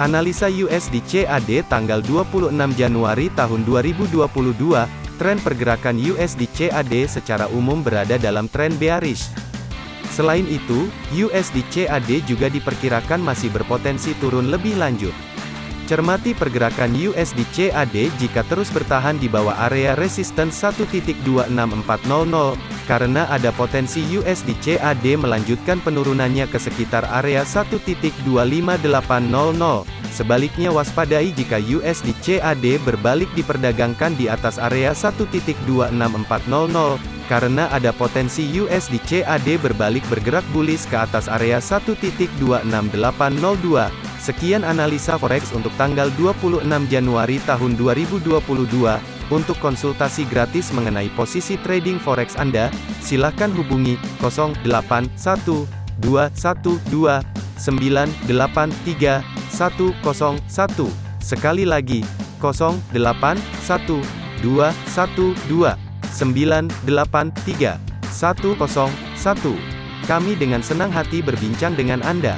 Analisa USD CAD tanggal 26 Januari tahun 2022, tren pergerakan USD CAD secara umum berada dalam tren bearish. Selain itu, USD CAD juga diperkirakan masih berpotensi turun lebih lanjut. Cermati pergerakan USD CAD jika terus bertahan di bawah area resisten 1.26400, karena ada potensi USD CAD melanjutkan penurunannya ke sekitar area 1.25800. Sebaliknya waspadai jika USD CAD berbalik diperdagangkan di atas area 1.26400, karena ada potensi USD CAD berbalik bergerak bullish ke atas area 1.26802. Sekian analisa forex untuk tanggal 26 Januari tahun 2022. Untuk konsultasi gratis mengenai posisi trading forex Anda, silakan hubungi 081212983101. Sekali lagi, 081212983101. Kami dengan senang hati berbincang dengan Anda.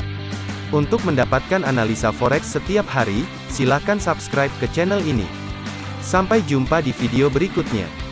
Untuk mendapatkan analisa forex setiap hari, silakan subscribe ke channel ini. Sampai jumpa di video berikutnya.